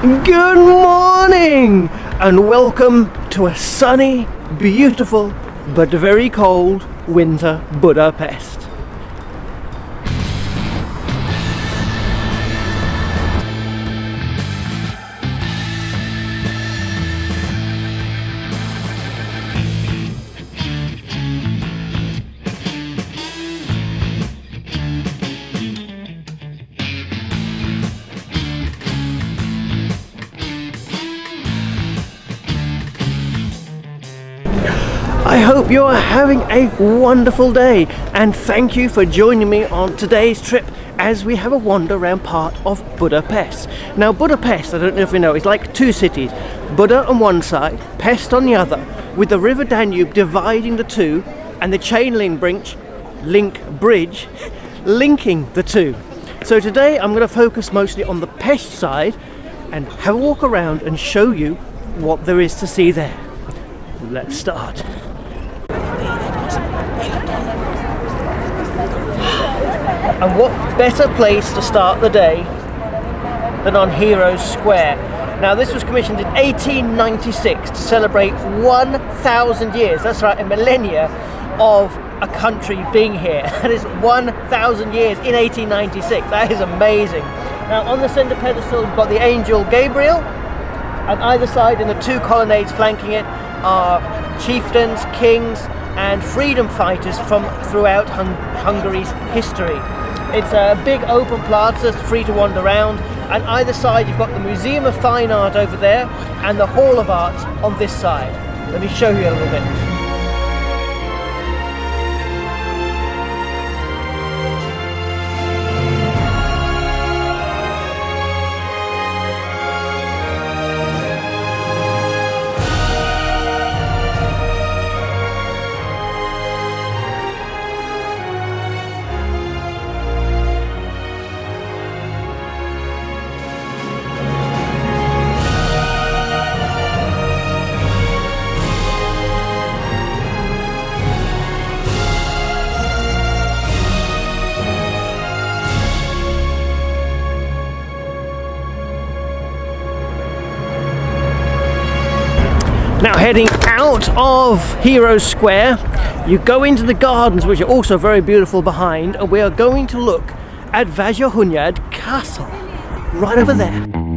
Good morning and welcome to a sunny, beautiful, but very cold winter Budapest. Hope you are having a wonderful day and thank you for joining me on today's trip as we have a wander around part of Budapest. Now Budapest, I don't know if you know, is like two cities, Buda on one side, Pest on the other, with the River Danube dividing the two and the chain link bridge, link bridge linking the two. So today I'm going to focus mostly on the Pest side and have a walk around and show you what there is to see there. Let's start. And what better place to start the day than on Heroes Square? Now this was commissioned in 1896 to celebrate 1,000 years, that's right, a millennia of a country being here. That is 1,000 years in 1896, that is amazing. Now on the centre pedestal you've got the angel Gabriel, and either side in the two colonnades flanking it are chieftains, kings, and freedom fighters from throughout Hung Hungary's history. It's a big open plaza, free to wander around, and either side you've got the Museum of Fine Art over there and the Hall of Art on this side. Let me show you a little bit. Out of Heroes Square, you go into the gardens which are also very beautiful behind and we are going to look at Vajdahunyad Castle, right over there.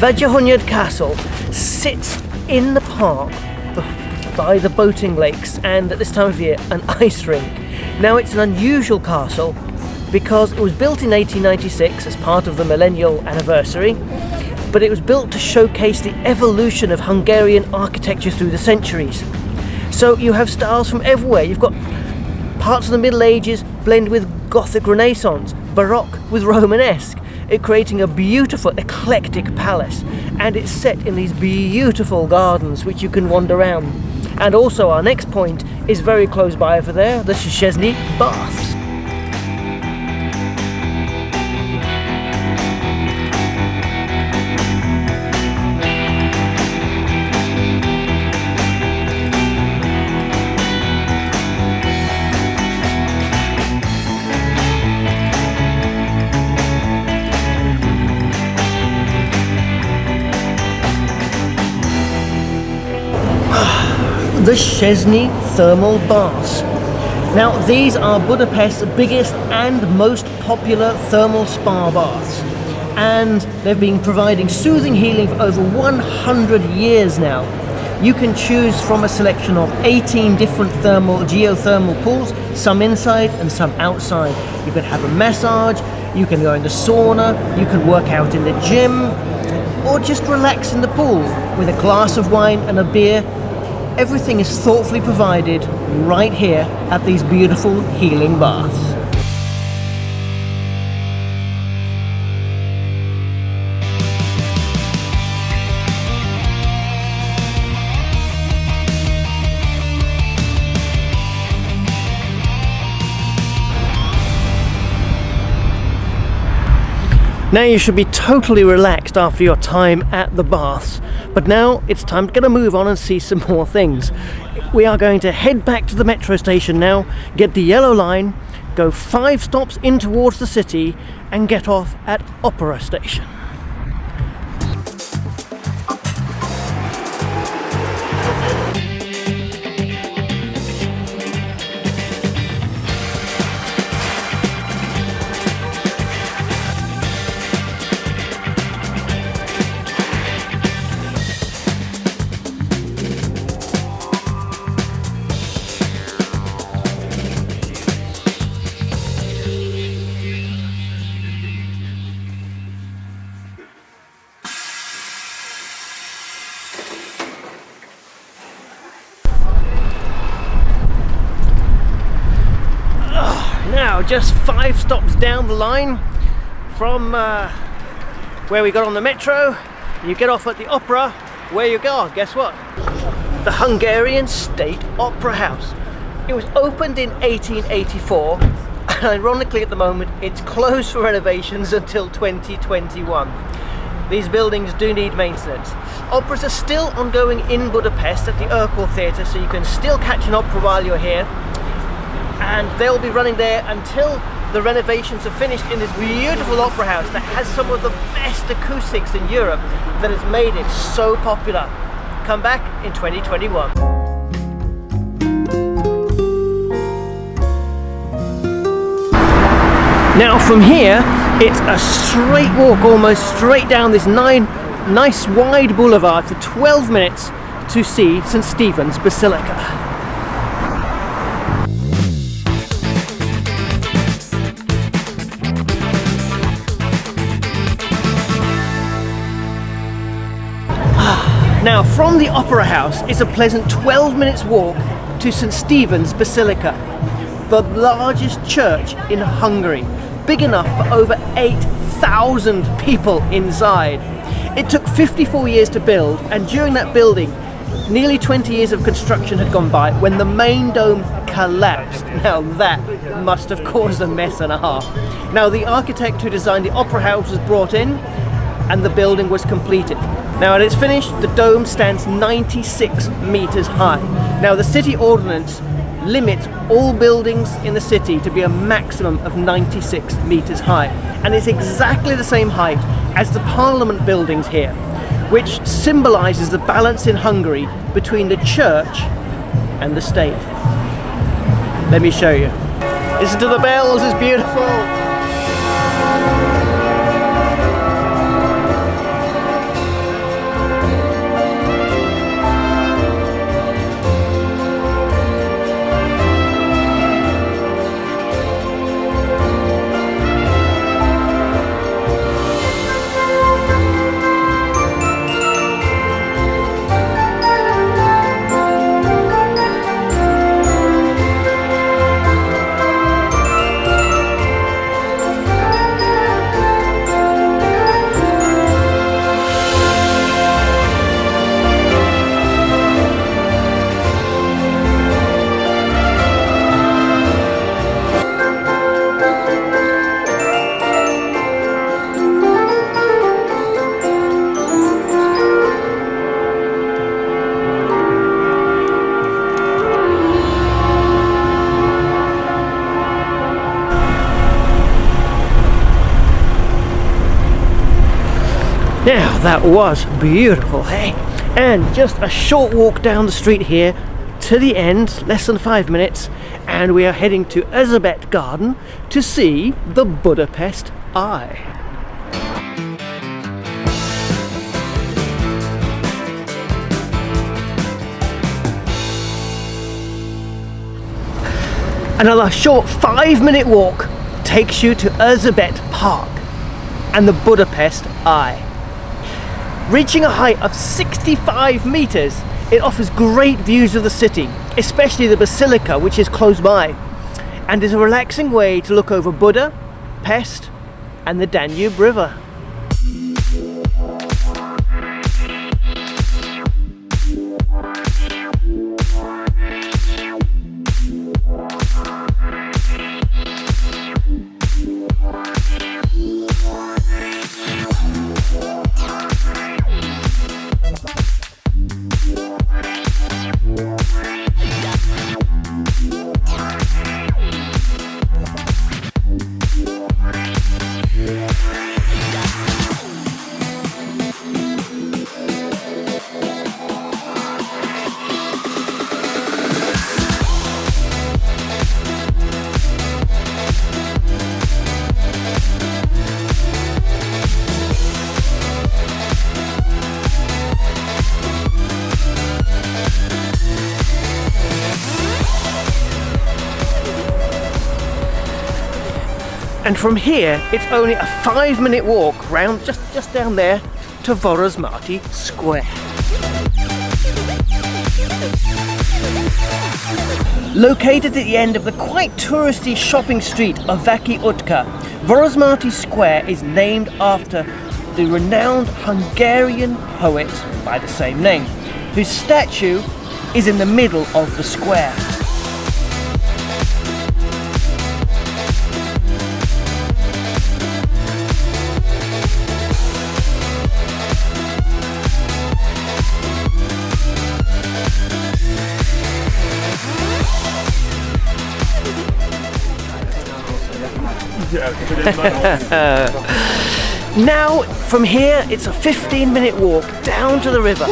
Vajdahunyad Castle sits in the park by the boating lakes and at this time of year an ice rink. Now it's an unusual castle because it was built in 1896 as part of the millennial anniversary but it was built to showcase the evolution of Hungarian architecture through the centuries. So you have styles from everywhere. You've got parts of the Middle Ages blend with Gothic Renaissance, Baroque with Romanesque, it creating a beautiful eclectic palace and it's set in these beautiful gardens which you can wander around. And also our next point is very close by over there, the Széchenyi Baths. The Széchenyi Thermal Baths. Now these are Budapest's biggest and most popular thermal spa baths and they've been providing soothing healing for over 100 years now. You can choose from a selection of 18 different thermal geothermal pools, some inside and some outside. You can have a massage, you can go in the sauna, you can work out in the gym, or just relax in the pool with a glass of wine and a beer, everything is thoughtfully provided right here at these beautiful healing baths. Now you should be totally relaxed after your time at the baths, but now it's time to get a move on and see some more things. We are going to head back to the metro station now, get the yellow line, go five stops in towards the city and get off at Opera Station. Just five stops down the line from uh, where we got on the metro, you get off at the opera, where you go, guess what? The Hungarian State Opera House. It was opened in 1884, and ironically at the moment, it's closed for renovations until 2021. These buildings do need maintenance. Operas are still ongoing in Budapest at the Erkel Theatre, so you can still catch an opera while you're here and they'll be running there until the renovations are finished in this beautiful opera house that has some of the best acoustics in Europe that has made it so popular. Come back in 2021. Now from here, it's a straight walk almost straight down this nine, nice wide boulevard for 12 minutes to see St. Stephen's Basilica. Now, from the Opera House it's a pleasant 12 minutes walk to St. Stephen's Basilica, the largest church in Hungary, big enough for over 8,000 people inside. It took 54 years to build, and during that building, nearly 20 years of construction had gone by when the main dome collapsed. Now that must have caused a mess and a half. Now the architect who designed the Opera House was brought in and the building was completed. Now at its finished, the dome stands 96 meters high. Now the city ordinance limits all buildings in the city to be a maximum of 96 meters high. And it's exactly the same height as the parliament buildings here, which symbolizes the balance in Hungary between the church and the state. Let me show you. Listen to the bells, it's beautiful. Now that was beautiful, hey? And just a short walk down the street here to the end, less than five minutes, and we are heading to Erzsébet Garden to see the Budapest Eye. Another short five minute walk takes you to Erzsébet Park and the Budapest Eye. Reaching a height of 65 meters, it offers great views of the city, especially the Basilica, which is close by, and is a relaxing way to look over Buda, Pest, and the Danube River. And from here, it's only a five minute walk round just, just down there to Vörösmarty Square. Located at the end of the quite touristy shopping street of Váci Utca, Vörösmarty Square is named after the renowned Hungarian poet by the same name, whose statue is in the middle of the square. now, from here, it's a 15 minute walk down to the river.